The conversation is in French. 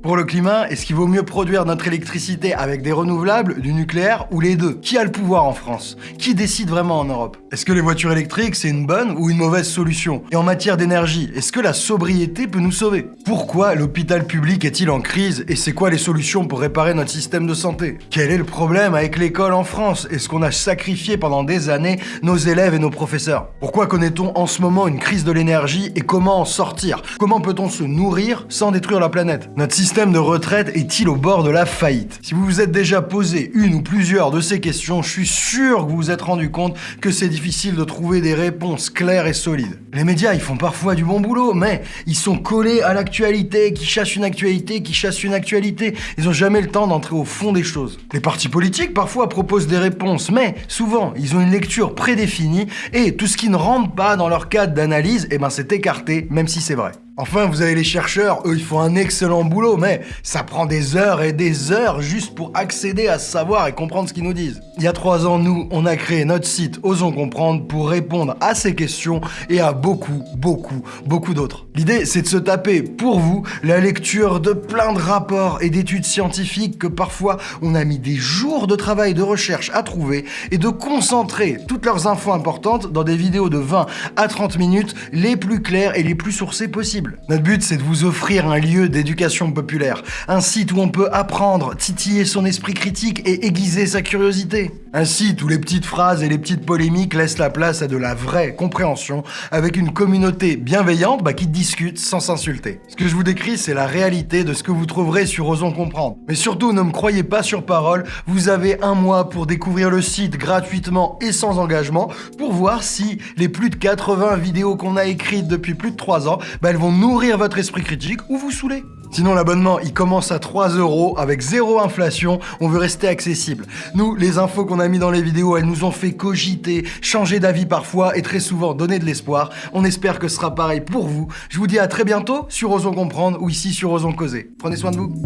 Pour le climat, est-ce qu'il vaut mieux produire notre électricité avec des renouvelables, du nucléaire ou les deux? Qui a le pouvoir en France? Qui décide vraiment en Europe? Est-ce que les voitures électriques c'est une bonne ou une mauvaise solution? Et en matière d'énergie, est-ce que la sobriété peut nous sauver? Pourquoi l'hôpital public est-il en crise et c'est quoi les solutions pour réparer notre système de santé? Quel est le problème avec l'école en France? Est-ce qu'on a sacrifié pendant des années nos élèves et nos professeurs? Pourquoi connaît-on en ce moment une crise de l'énergie et comment en sortir? Comment peut-on se nourrir sans détruire la planète? Système de retraite est-il au bord de la faillite? Si vous vous êtes déjà posé une ou plusieurs de ces questions, je suis sûr que vous vous êtes rendu compte que c'est difficile de trouver des réponses claires et solides. Les médias, ils font parfois du bon boulot, mais ils sont collés à l'actualité, qui chasse une actualité, qui chasse une actualité. Ils ont jamais le temps d'entrer au fond des choses. Les partis politiques, parfois, proposent des réponses, mais souvent, ils ont une lecture prédéfinie et tout ce qui ne rentre pas dans leur cadre d'analyse, eh ben c'est écarté, même si c'est vrai. Enfin, vous avez les chercheurs, eux, ils font un excellent boulot, mais ça prend des heures et des heures juste pour accéder à savoir et comprendre ce qu'ils nous disent. Il y a trois ans, nous, on a créé notre site Osons Comprendre pour répondre à ces questions et à beaucoup, beaucoup, beaucoup d'autres. L'idée, c'est de se taper, pour vous, la lecture de plein de rapports et d'études scientifiques que parfois on a mis des jours de travail de recherche à trouver et de concentrer toutes leurs infos importantes dans des vidéos de 20 à 30 minutes les plus claires et les plus sourcées possibles. Notre but, c'est de vous offrir un lieu d'éducation populaire, un site où on peut apprendre, titiller son esprit critique et aiguiser sa curiosité. Un site où les petites phrases et les petites polémiques laissent la place à de la vraie compréhension, avec une communauté bienveillante bah, qui discute sans s'insulter. Ce que je vous décris, c'est la réalité de ce que vous trouverez sur Osons Comprendre. Mais surtout, ne me croyez pas sur parole, vous avez un mois pour découvrir le site gratuitement et sans engagement, pour voir si les plus de 80 vidéos qu'on a écrites depuis plus de 3 ans, bah, elles vont nourrir votre esprit critique ou vous saouler. Sinon, l'abonnement, il commence à 3 euros avec zéro inflation. On veut rester accessible. Nous, les infos qu'on a mis dans les vidéos, elles nous ont fait cogiter, changer d'avis parfois et très souvent donner de l'espoir. On espère que ce sera pareil pour vous. Je vous dis à très bientôt sur Osons Comprendre ou ici sur Osons Causer. Prenez soin de vous.